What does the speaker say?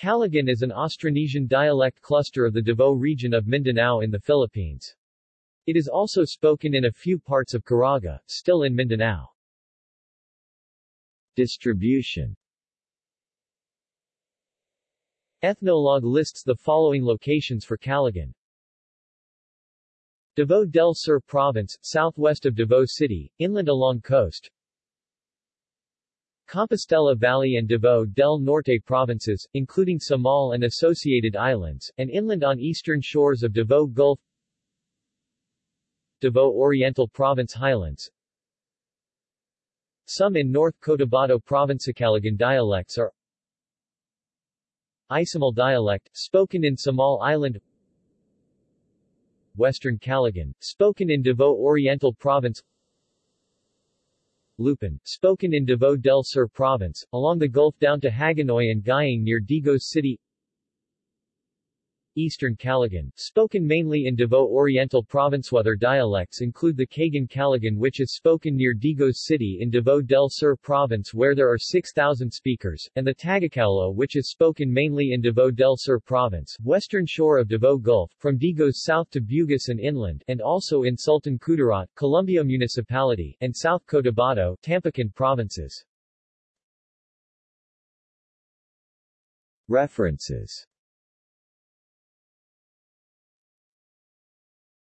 Calagan is an Austronesian dialect cluster of the Davao region of Mindanao in the Philippines. It is also spoken in a few parts of Caraga, still in Mindanao. Distribution Ethnologue lists the following locations for Calagan. Davao del Sur Province, southwest of Davao City, inland along coast. Compostela Valley and Davao del Norte provinces, including Samal and associated islands, and inland on eastern shores of Davao Gulf Davao Oriental Province Highlands. Some in North Cotabato Province Calagan dialects are Izamal dialect, spoken in Samal Island Western Calagan, spoken in Davao Oriental Province Lupon, spoken in Davao del Sur Province, along the Gulf down to Hagonoy and Guihing near Digos City Eastern Calagan, spoken mainly in Davao Oriental Province. Other dialects include the Kagan Calagan which is spoken near Digos City in Davao del Sur Province where there are 6,000 speakers, and the Tagacaulo which is spoken mainly in Davao del Sur Province, western shore of Davao Gulf, from Digos south to Bugis and inland, and also in Sultan Kudarat, Columbio Municipality, and South Cotabato, Tampakan provinces. References